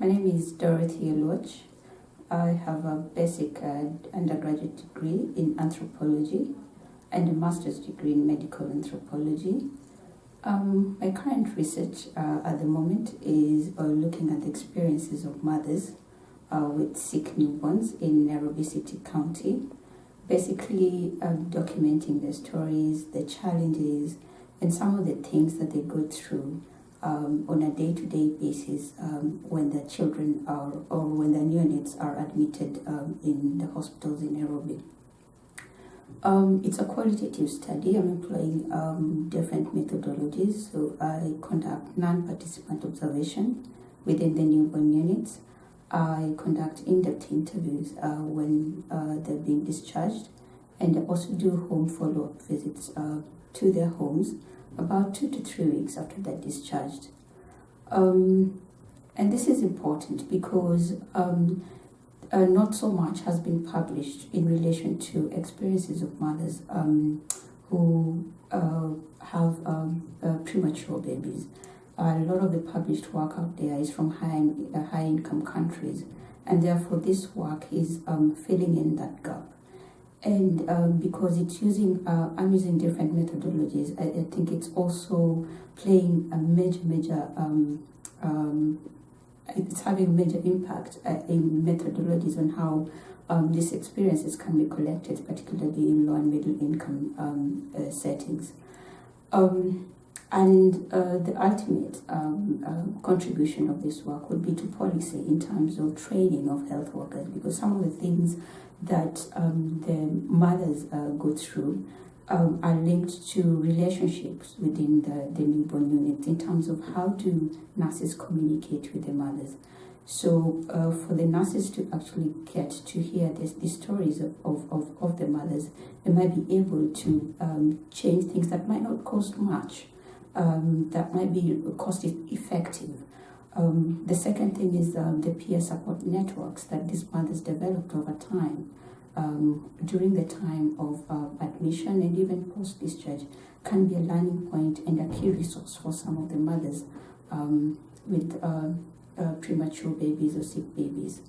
My name is Dorothy Oluoch. I have a basic uh, undergraduate degree in anthropology and a master's degree in medical anthropology. Um, my current research uh, at the moment is uh, looking at the experiences of mothers uh, with sick newborns in Nairobi City County. Basically, um, documenting their stories, the challenges, and some of the things that they go through um, on a day-to-day basis um, when the children are or when the neonates are admitted um, in the hospitals in Nairobi. Um, it's a qualitative study. I'm employing um, different methodologies. So I conduct non-participant observation within the newborn units. I conduct in-depth interviews uh, when uh, they're being discharged and I also do home follow-up visits uh, to their homes about two to three weeks after they're discharged. Um, and this is important because um, uh, not so much has been published in relation to experiences of mothers um, who uh, have um, uh, premature babies. a lot of the published work out there is from high, uh, high income countries, and therefore this work is um, filling in that gap and um, because it's using uh, I'm using different methodologies I, I, think it's also playing a major major um, um, it's having a major impact uh, in methodologies on how um, these experiences can be collected particularly in low and middle income um, uh, settings. Um, and uh, the ultimate um, uh, contribution of this work would be to policy in terms of training of health workers because some of the things that um, the mothers uh, go through um, are linked to relationships within the, the newborn unit in terms of how do nurses communicate with the mothers. So uh, for the nurses to actually get to hear this, the stories of, of, of, the mothers, they might be able to um, change things that might not cost much um, that might be cost effective. Um, the second thing is um, the peer support networks that these mothers developed over time um, during the time of uh, admission and even post-discharge can be a learning point and a key resource for some of the mothers um, with uh, uh, premature babies or sick babies.